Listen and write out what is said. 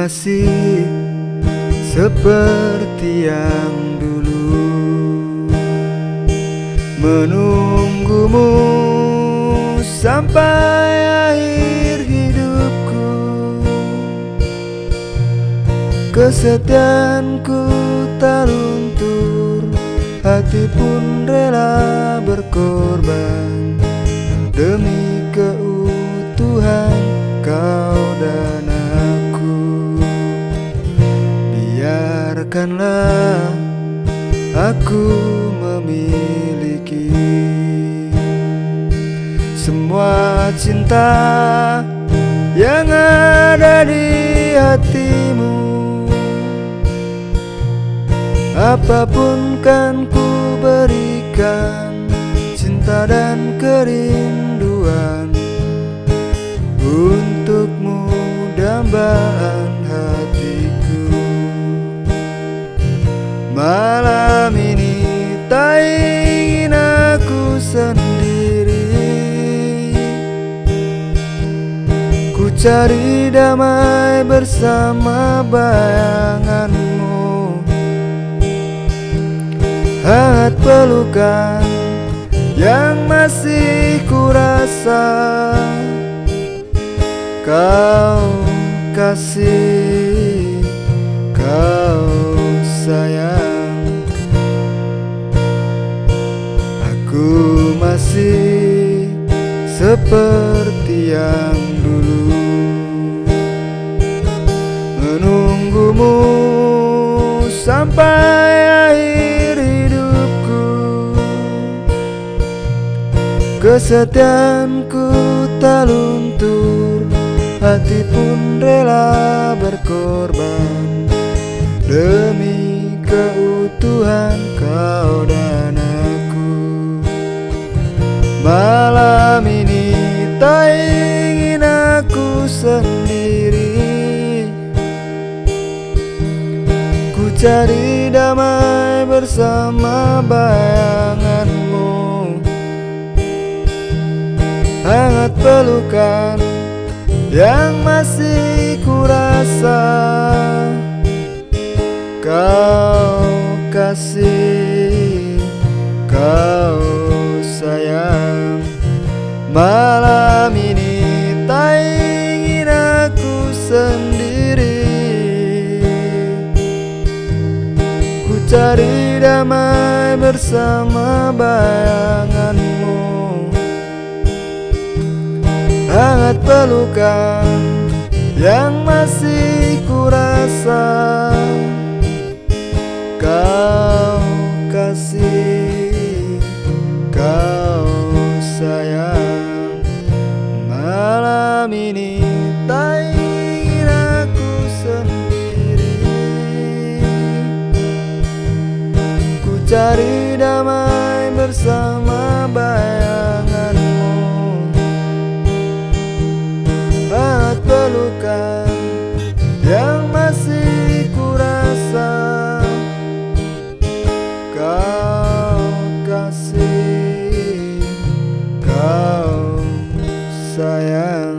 masih seperti yang dulu. Menunggumu sampai akhir hidupku. Kesetiaanku tak luntur Hati pun rela aku memiliki Semua cinta yang ada di hatimu. Apa pun kan ku berikan Cinta dan kerinduan cari damai bersama bayanganmu. Hangat pelukan yang masih kurasa. Kau kasih, kau sayang. Aku masih seperti yang Menunggumu sampai akhir hidupku. Kesetiaanku tak luntur Hati pun rela berkorban. Demi keutuhan kau dan aku Malam cari damai bersama bayanganmu. Hangat pelukan yang masih kurasa. Kau kasih, kau sayang cari damai bersama bayanganmu. Hangat pelukan yang masih kurasa. Kau Cari damai bersama bayanganmu. Erat pelukan yang masih kurasa Kau kasih, kau sayang.